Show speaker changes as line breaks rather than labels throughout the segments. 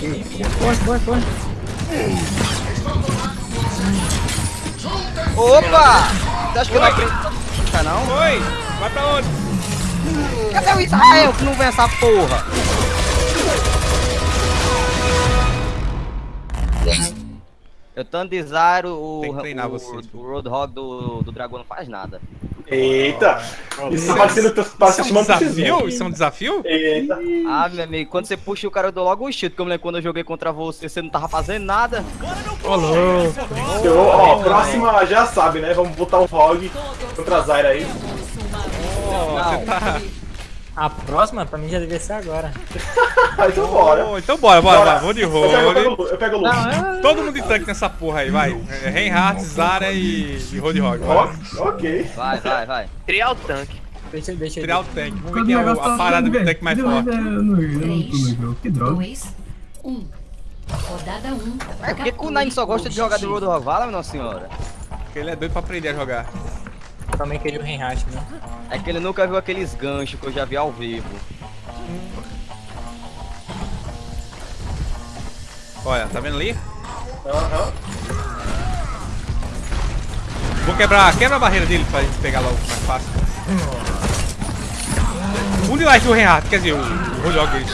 Corre, corre, corre.
Opa! Você acha que eu não aprendo? Tá não?
Oi! Vai pra onde?
Cadê o Israel que não vem essa porra? Eu tanto desire o, o, o Roadhog do, do dragão não faz nada.
Eita! Isso tá parecendo
Isso é um desafio? Isso é um desafio?
Eita!
Ah, meu amigo, quando você puxa o cara eu dou logo o cheat, porque eu me lembro quando eu joguei contra você, você não tava fazendo nada.
Ô, louco.
Eu, ó, próxima já sabe, né? Vamos botar o Rogue contra a Zyra aí.
Ó, você tá...
A próxima pra mim já devia ser agora.
então bora.
Então bora, bora, bora. Vou de
pego, eu pego, eu pego o Luke.
É...
Todo mundo de tanque nessa porra aí, vai. É, Reinhardt, Zara e, e.
Ó, ok.
Vai, vai, vai.
Criar o tanque.
Deixa, deixa
o tanque. Vamos ver quem é o- a parada do tanque mais forte.
Que droga. 2, 1. Rodada 1.
É, por que, que o Nine só gosta de jogar de Roadhog? Fala, minha senhora.
Porque ele é doido pra aprender a jogar.
Também queria o Reinhardt, né?
É que ele nunca viu aqueles ganchos que eu já vi ao vivo.
Olha, tá vendo ali?
Aham.
Vou quebrar, quebra a barreira dele pra gente pegar logo mais fácil. Um de life o Reinhardt, quer dizer, o, o Roadhog dele.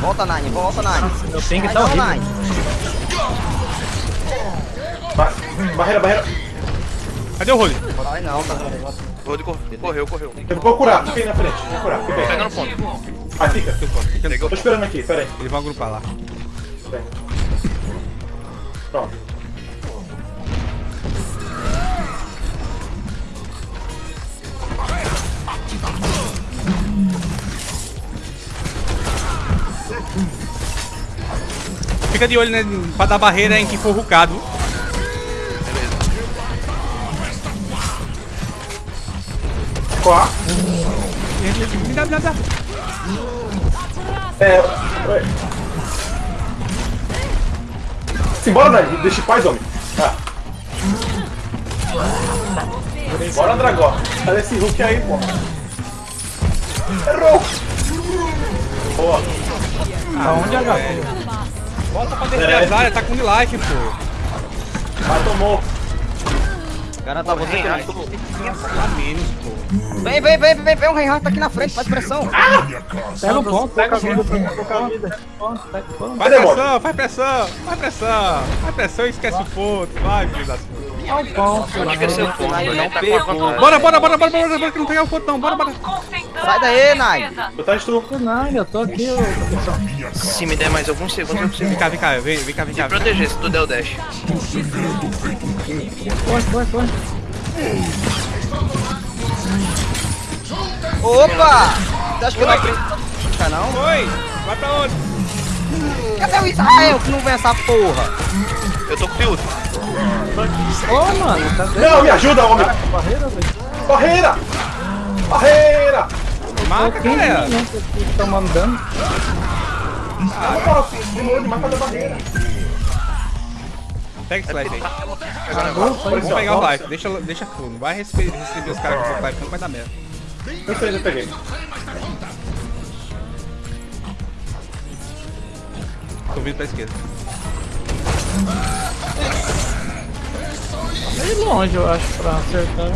Volta, Nine, volta, Nine.
Meu ping tá horrível.
Nine.
Ba- Barreira, barreira.
Cadê o Rolly?
Vai não, tá.
Rod correu, correu, correu.
Eu vou curar, fica aí na frente. Vou curar, fica aí.
Pegando ponto.
Vai, fica.
Pegou.
Tô esperando aqui, pera aí.
Eles vão agrupar lá.
Pera aí. Pronto.
Fica de olho né, pra dar barreira em que for rucado.
Quá.
Me dá, me dá, me dá.
É. Simbora, Dani. Deixa em paz, homem. Ah. Bora, Dragó. Cadê esse Hulk aí, pô? Errou! Boa.
Aonde é
velho.
HP?
Volta pra defender a Zarya, tá com life, pô.
Vai, tomou.
Cara, tá você que não.
Tá.
Vem, vem, vem, vem, vem, o Reinhardt tá aqui na frente, faz pressão.
Pega o ponto, pega o
vida,
ponto.
Trocar a vida.
ponto, pega o ponto.
Faz pressão, faz pressão, faz pressão. Faz pressão e esquece o ponto. Vai, filho das putas.
O ponto.
É seu ponto?
Não
a
pegou.
vantagem.
Bora, bora, bora, bora, bora, bora, que não pegar o ponto não. Bora, bora.
Sai daí, Nine.
Botar instru.
Não, eu tô aqui.
Se me der mais alguns segundos, eu consigo
Vem cá, vem cá, vem, vem cá, vem cá.
proteger se tu der o dash.
Corre, corre, corre.
Opa! Você acha que eu não aprendo? Tá não?
Oi, vai pra onde?
Cadê o Israel que não vem essa porra?
Eu tô com piúdo.
Ô, mano, tá vendo?
Não, me ajuda, homem.
Barreira, velho.
Barreira! Barreira!
Marca,
15
galera.
minutos aqui tomando dano.
Nossa, demorou demais pra dar barreira.
Pega esse life aí. Vamos pegar o life, deixa, deixa full. Não vai receber, receber os caras com o life, não vai dar merda.
Eu sei, já peguei.
Tô vindo pra esquerda.
Meio longe, eu acho, pra acertar.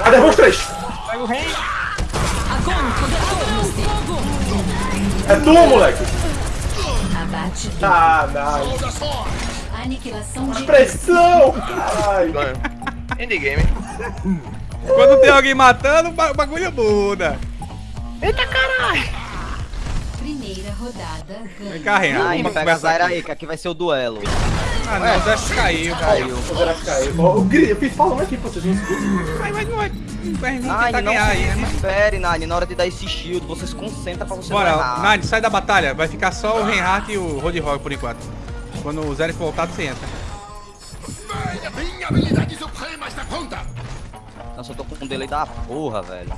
Vai, derruba os três.
Pega o rei.
É tu, moleque.
Abate.
Ah, não.
Aniquilação de.
Pressão, caralho.
Endgame.
Quando tem alguém matando, o ba- o bagulho muda.
Primeira rodada.
Vem cá, Renan.
Pega a
conversar
Zaira
aqui.
aí, que aqui vai ser o duelo.
Ah, não, o Dash caiu, caiu.
O Zerafi caiu. Ó, Eu, gri- eu fiz falando aqui pra vocês não escutam.
Vai, vai,
Nine, não
ganhar aí,
se
né?
desespere, Nine. Na hora de dar esse shield, você se concentra pra você não
Bora. Nine, sai da batalha. Vai ficar só o Reinhardt e o Roadhog por enquanto. Quando o Zero voltar, você entra.
Nossa, eu tô com um delay da porra, velho.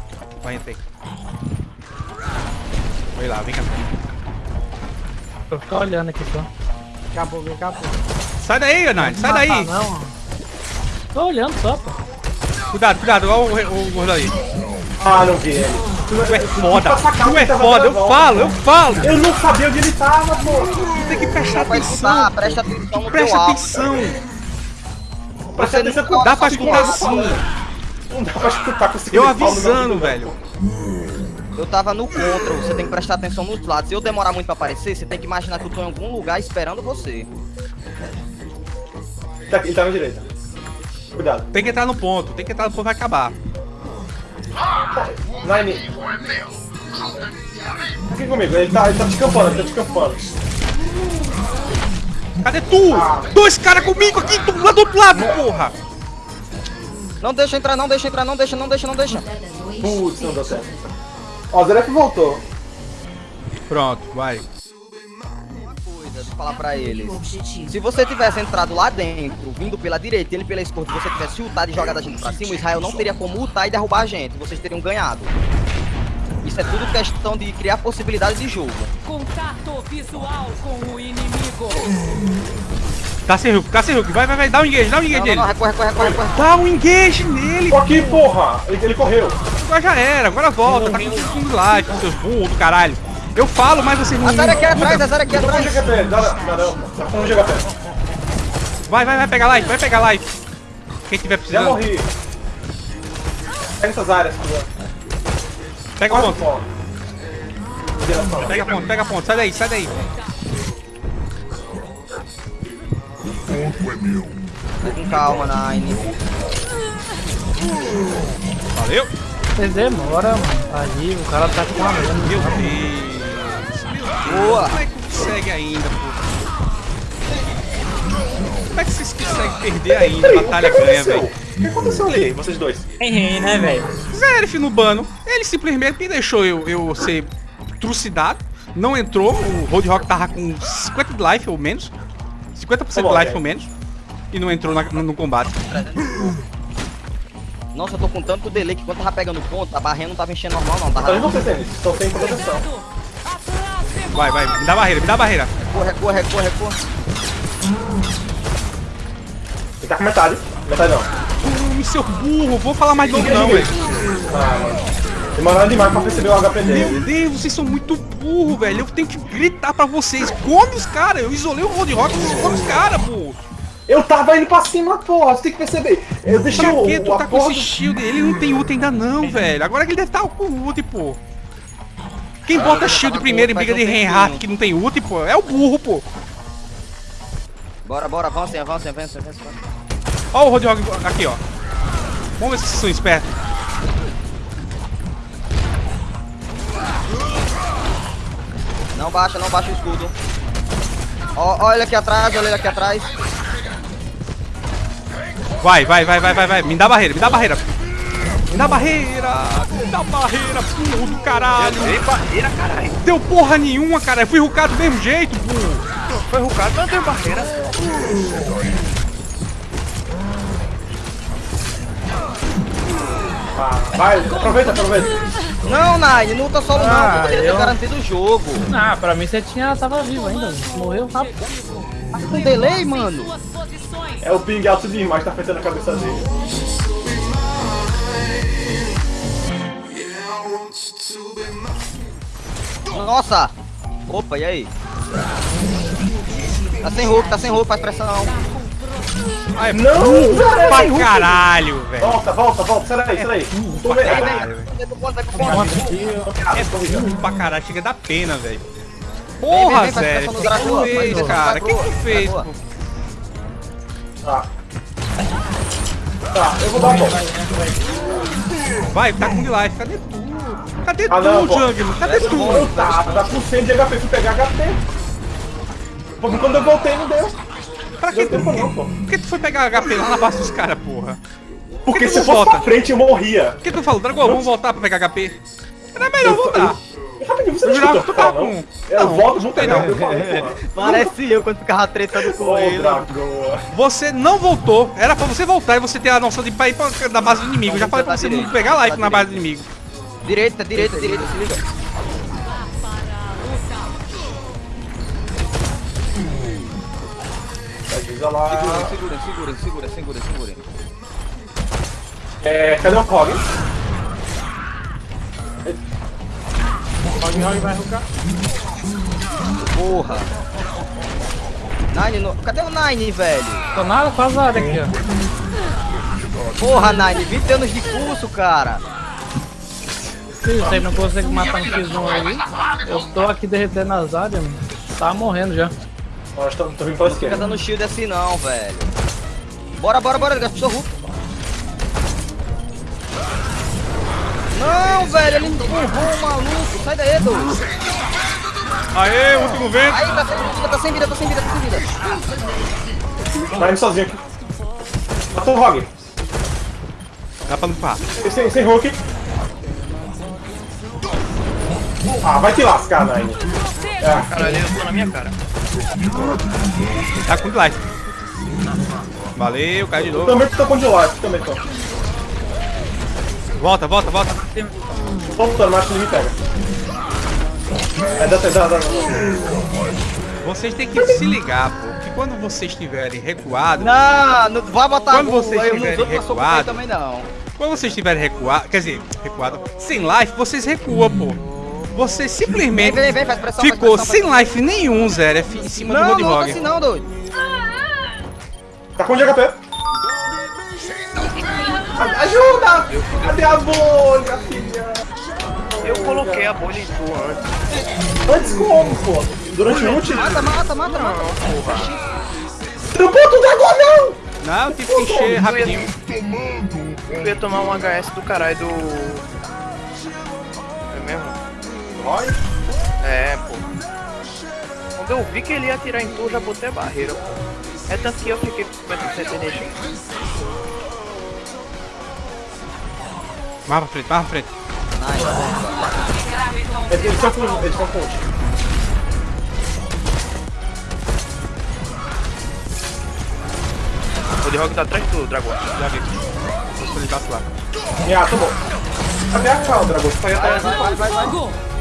Vai, entra aí. Vai lá, vem cá.
Vou ficar olhando aqui só. Acabou, acabou.
Sai daí, Nine, sai daí.
Não. Tô olhando só, pô.
Cuidado, cuidado, olha o, gordo ali.
Ah, não vi ele. tu,
é foda, tu é foda, eu falo, eu falo.
Eu não sabia onde ele tava, pô.
Tu tem que prestar atenção.
presta atenção no
Presta atenção.
Presta atenção
Dá pra escutar sim.
Não dá pra escutar com esse
Eu avisando, velho.
Eu tava no contra, você tem que prestar atenção nos lados. Se eu demorar muito pra aparecer, você tem que imaginar que eu tô em algum lugar esperando você.
Tá aqui, Ele tá na direita. Cuidado.
Tem que entrar no ponto, tem que entrar no ponto, vai acabar.
Nine. Aqui comigo, ele tá, ele tá te campando, ele tá te campando.
Cadê tu? Dois caras comigo aqui, tu lá do outro lado, porra.
Não deixa entrar, não deixa entrar, não deixa, não deixa, não deixa.
Rodada 2.
Putz, não deu certo. Ó, o Zeref voltou.
Pronto, vai.
Coisa de falar pra eles. Se você tivesse entrado lá dentro, vindo pela direita e ele pela esquerda, e você tivesse ultado e jogado a gente pra cima, o Israel não teria como ultar e derrubar a gente. Vocês teriam ganhado. Isso é tudo questão de criar possibilidades de jogo.
Contato visual com o inimigo.
Tá sem hook, tá sem hook. Vai, vai, vai, dá um engage, dá um engage
não,
nele.
não, recorre, recorre, recorre, recorre.
Dá um engage nele.
Tô aqui, porra! Ele, ele correu.
Agora já era, agora volta. Tá com tudo de live, com seus burros do caralho. Eu falo, mas vocês não.
Azar aqui atrás, azar aqui
um
atrás.
GHP, dá, dá, dá, tá com um GHP.
Vai, vai, vai pegar live, vai pegar live. Quem tiver
Já
precisando,
morri. Pega essas áreas, por favor.
pega a
fora. Direção.
Pega a ponta, pega a ponta. Sai daí, sai daí.
Com calma, Nine.
Valeu.
Você demora, mano. Ali, o cara tá com a
Meu
mão.
Deus.
Boa.
Como é que consegue ainda, pô? Como é que vocês conseguem perder ainda?
Peraí,
Batalha ganha, velho.
O que aconteceu ali, vocês dois?
Errei, né, velho?
Zerif no bano. Ele simplesmente me deixou eu, eu ser trucidado. Não entrou. O Roadhog tava com 50 de life ou menos. 50%
Tá
de life ou menos. E não entrou na- no, no combate.
Nossa, eu tô com tanto delay que quando tava pegando ponto, a barrinha não tava enchendo normal, não. Tava.
vocês, eles estão sem proteção.
Vai, vai. Me dá barreira, me dá barreira.
Recua, recua, recua, recua.
Ele tá com metade. Metade não.
Hum, seu burro. Vou falar mais de novo não, velho.
Ah, mano. Demoraram demais pra perceber o HP
Meu
dele.
Deus, vocês são muito burro, velho. Eu tenho que gritar pra vocês. Come os caras. Eu isolei o Roadhog. Vocês come os caras, pô.
Eu tava indo pra cima, porra. Você tem que perceber. Eu deixei o,
que tu tá com esse shield? Ele não tem ult ainda não, velho. Agora que ele deve estar com ult, pô. Quem
Ah,
bota shield primeiro
ult
briga de Reinhardt que não tem ult, pô, é o burro, pô.
Bora, bora, avancem, avancem, avancem, avancem.
Ó o Roadhog aqui, ó. Vamos ver se vocês são espertos.
Não baixa, não baixa o escudo. Ó, olha aqui atrás, olha ele aqui atrás.
Vai, vai, vai, vai, vai, vai. Me dá barreira, me dá barreira. Me dá barreira, me dá barreira, burro do caralho.
Ei, barreira, caralho.
Deu porra nenhuma, cara. Eu fui rucado do mesmo jeito, burro.
Foi rucado, não tem barreira.
Vai, aproveita, aproveita.
Não, Nine, não luta solo não,
Ah,
eu poderia ter
eu-
garantido o jogo.
Ah, pra mim você tinha, tava vivo ainda. Morreu rápido.
Tá com delay, mano.
É o ping alto demais, tá afetando a cabeça dele.
Nossa! Opa, e aí? Tá sem roupa, tá sem roupa, faz pressão.
Ai,
Não,
burro
Zé,
pra
sem ult.
caralho, velho.
Volta, volta, volta. Sai daí, sai daí. Tô
pra
vendo.
Vai vai
É burro pra caralho, chega da pena, velho. Porra, Zé. O que tu fez, cara?
vai
O que tu fez,
vai
pô?
Tá. Tá, eu vou dar uma volta.
Vai, tá com life. Cadê tu? Cadê
Ah, não,
tu,
pô.
Jungler? Cadê tu?
Eu tava, tá com 100 de HP, fui pegar HP. Porque quando eu voltei não deu.
Pra que tu,
não, pô.
por que tu foi pegar HP lá na base dos caras, porra?
Porque
que
se
tu
fosse
volta?
pra frente eu morria.
Por que tu falou, Dragão, vamos voltar pra pegar HP? Era melhor voltar.
Rapidinho, você
Eu
não
que tu com-
Eu
Não,
volto, vou
tem não.
eu.
Parece eu quando ficava tretando com ele.
Você não voltou. Era pra você voltar e você ter a noção de pra ir pra, da base do inimigo. Eu já falei pra você não pegar life na base do inimigo.
Direita, direita, direita, se liga.
Avisa lá.
Segura, segura, segura, segura, segura.
É, cadê o Hog?
Rogue Rogue vai rucar.
Porra. Nine, no... cadê o Nine, velho?
Tô nada áreas aqui, ó.
Porra, Nine, 20 anos de curso, cara.
Se você não consegue matar um X1 aí, eu tô aqui derretendo as áreas, mano. Tá morrendo já.
Nós estamos vindo pela
Não fica
esquerda.
dando shield assim não, velho. Bora, bora, bora, gastou Hulk. Não, velho, ele empurrou o maluco. Sai daí, dois.
Aê, último vento.
Aí, tá sem vida, tá sem vida, tá sem vida, tá sem vida.
Vai indo sozinho aqui. Matou o Rogue.
Dá pra limpar.
Sem, sem Hulk. Ah, vai te lascar, Nine. É,
Caralho, eu tô na minha cara.
Tá com life. Valeu, cai de novo.
também tô com de life, também tô.
Volta, volta, volta.
Lutando, mas ele me pega. É, dá, dá, dá, dá.
Vocês têm que se ligar, pô. Que quando vocês estiverem recuados.
Não, não vai botar
Quando vocês
eu não
estiverem
sou
recuado,
também não.
Quando vocês estiverem recuados. Quer dizer, recuado. Sem life, vocês recuam, pô. Você simplesmente
Vem, vem, vem, faz pressão,
ficou
faz pressão,
sem life nenhum, Zé, F, em cima do
Não, não, não assim não, doido.
Tá com de HP. Ajuda! Cadê a bolha, filha?
Eu coloquei a bolha em tu antes.
Antes como, pô? Durante o ult?
Mata, mata, mata, mata.
Trampou tudo agora, não!
Não, eu tive que encher rapidinho.
Eu ia tomar um HS do caralho do. É?
Vai.
É, pô. Quando eu vi que ele ia atirar em tu, já botei a barreira, pô. É tanto que eu fiquei com 50% de energia.
Mais pra frente, mais pra frente.
Eles eles estão com. Eles estão com ult.
O de Rock tá atrás do dragão.
Já vi. Vou soltar lá.
Ah, tá bom. Cadê a cal, Dragão? Foi atrás.
Vai, vai, vai.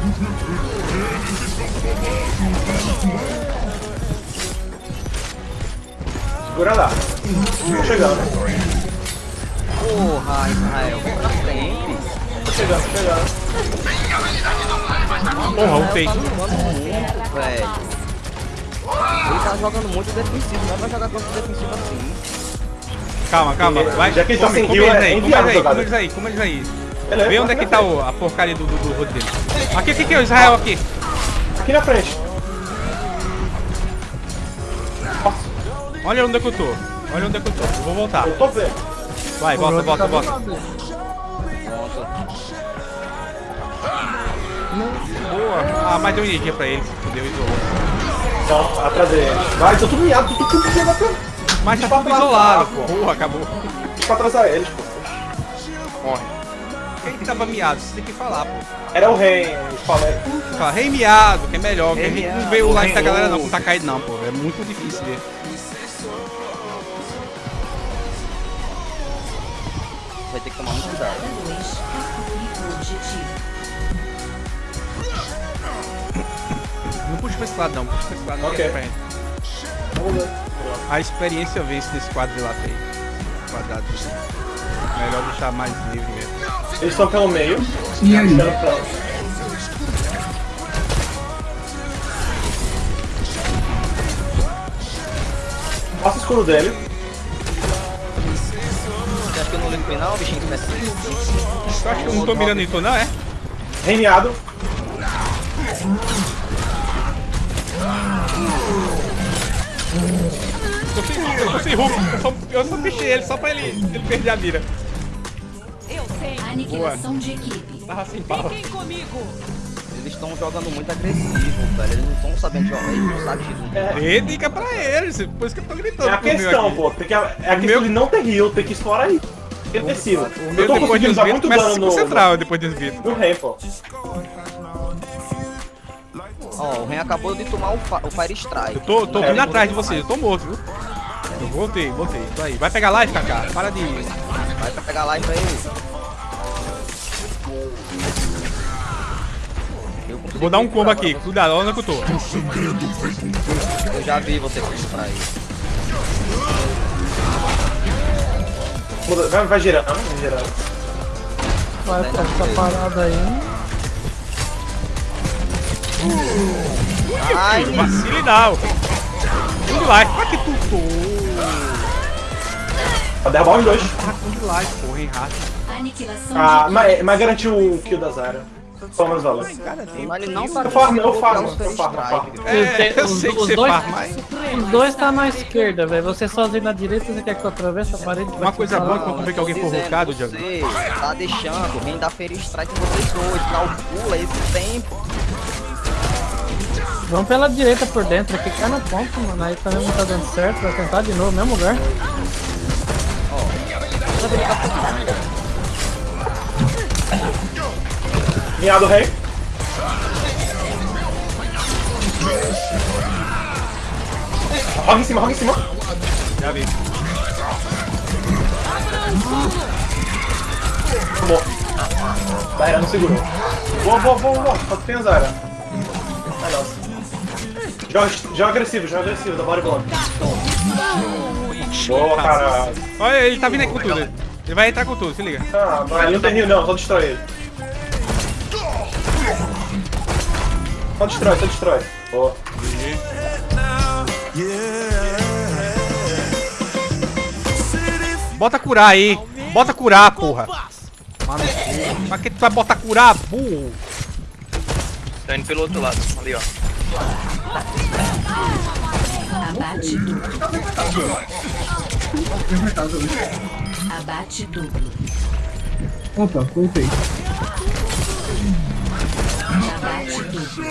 Segura lá. Tô chegando.
Porra, Israel, vem pra frente.
Tô chegando, tô chegando.
Porra.
Tá jogando muito, velho. Ele tá jogando muito defensivo, não vai jogar contra defensivo assim.
Calma, calma. Vai.
Já que ele tá sem heal,
eles
é
aí,
enviado
eles aí, come eles aí, Vê onde é que tá o- a porcaria do, do, do dele. Aqui, aqui, aqui, o Israel aqui.
Aqui na frente.
Olha onde é que eu tô. Olha onde é que eu tô. Eu vou voltar.
Eu tô vendo.
Vai, volta, volta, volta. Boa. Ah, mas deu energia pra ele. Fudeu, isolou.
Então, atrás dele. Vai, tô tudo miado, tô tudo miado pra,
Mas tá
Deixa
tudo isolado, pô. Porra, acabou.
pra atrasar eles, pô.
Que tava miado? Você tem que falar, pô.
Era o rei, eu falei.
Fala, rei miado, que é melhor. Que a gente não vê o like da
rei
galera não, tá caído não, pô. É muito difícil ver.
Vai ter que tomar muito cuidado.
Não puxa pra esse lado não, puxa pra esse lado não.
Ok.
é. A experiência vence nesse quadrilátero aí. Quadrado. Melhor deixar mais livre mesmo.
Eles estão pelo meio.
E aí?
Passa o escuro dele.
Você acha que eu não ligo não, bichinho
acha que eu não tô mirando em tu não, é?
Reimeado.
Eu tô sem, eu tô sem Hulk, eu só, eu só pichei ele só pra ele, ele perder a mira.
Eu.
Aniquilação de equipe.
Tava sem bala.
Fiquem comigo.
Eles estão jogando muito agressivo, velho. Eles não estão sabendo jogar, eles não sabem de
Dê dica pra eles, por isso que eu tô gritando.
É a questão, pô. Tem que, é a questão
meu-
de não ter heal, tem que explorar aí. Defensivo.
O
Eu
meu
tô
depois vídeos
muito
começa a
dano no,
concentrar depois dos vídeos.
no rei, pô.
Ó, o Ren acabou de tomar o, o Fire Strike.
Eu tô, tô
É,
vindo atrás de vocês, eu tô morto, viu? Eu voltei, voltei, tô aí. Vai pegar live, Kaká? Para de...
Vai pra pegar life aí.
Vou dar um combo aqui, cuidado, olha onde é que eu tô.
Eu já vi você pra aí.
Vai, vai girando, vai girando.
Vai ficar essa parada aí.
Ai,
Vacile não. Com life. Pra que tu tô?
Pra derrubar os dois.
Tava com life, porra, hein, rato.
Ah, mas, mas garantiu o kill da Zara. Pelo menos valeu.
mas ele não tá
Eu farmo, eu farmo, eu farmo, eu.
É,
os-
sei que
os
você
dois-
faz, mas...
Os dois tá na esquerda, velho. Você sozinho na direita, você quer que eu atravesse a parede?
Uma coisa boa é quando vê que alguém for rocado, Diogo.
Você tá deixando rei da feira strike em vocês dois, calcula esse tempo.
Vamos pela direita por dentro aqui, cai no ponto, mano. Aí também não tá dando certo, vai tentar de novo, mesmo lugar.
Minha do rei. Roga em cima, roga em cima.
Já vi.
Tomou. Zara não segurou. Boa, boa, boa, boa. Só tem a Zara. Ai, nossa. Joga, joga agressivo, joga agressivo, da body block. Boa, caralho.
Olha, ele tá vindo aí com tudo. Ele vai entrar com tudo, se liga.
Ah, mas ele não tem rio não, só destrói ele. Só destrói, só destrói. Boa.
Bota curar aí. Bota curar, porra. Mano, pra que tu vai botar curar, burro?
Tá indo pelo outro lado, ali ó.
abate duplo. Abate duplo.
Opa, voltei.
Abate duplo.